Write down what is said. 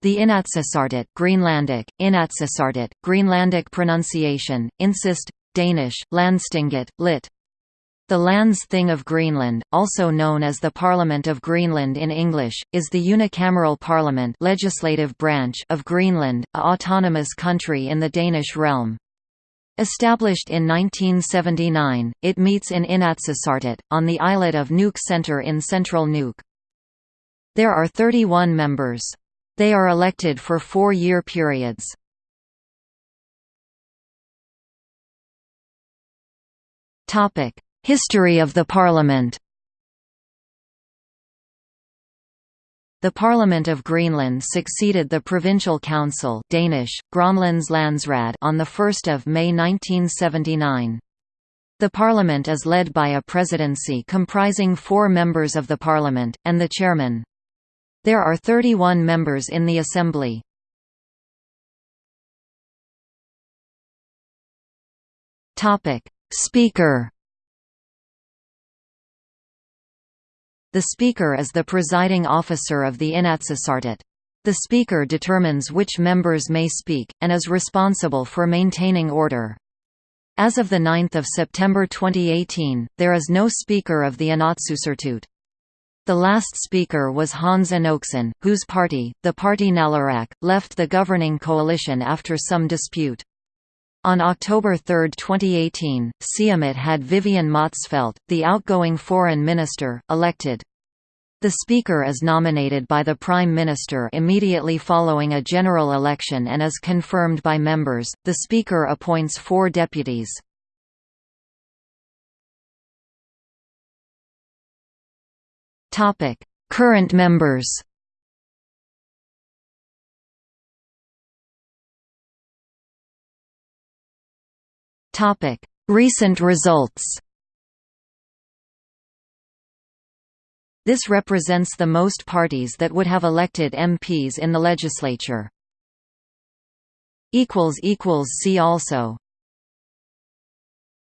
The Inatsisartut Greenlandic, Inatsisartut, Greenlandic pronunciation, insist, Danish, Landstinget, lit. The Lands Thing of Greenland, also known as the Parliament of Greenland in English, is the unicameral parliament legislative branch of Greenland, a autonomous country in the Danish realm. Established in 1979, it meets in Inatsisartut, on the islet of Nuuk Centre in central Nuuk. There are 31 members. They are elected for four-year periods. History of the Parliament The Parliament of Greenland succeeded the Provincial Council Danish, on 1 May 1979. The Parliament is led by a presidency comprising four members of the Parliament, and the chairman. There are 31 members in the Assembly. Speaker The Speaker is the presiding officer of the Inatsisartut. The Speaker determines which members may speak, and is responsible for maintaining order. As of 9 September 2018, there is no Speaker of the Inatsisartut. The last speaker was Hans Enoksen, whose party, the Parti Naleraq, left the governing coalition after some dispute. On October 3, 2018, Siumut had Vivian Motzfeldt, the outgoing foreign minister, elected. The Speaker is nominated by the Prime Minister immediately following a general election and is confirmed by members. The Speaker appoints four deputies. Topic: Current members. Topic: Recent results. This represents the most parties that would have elected MPs in the legislature. See also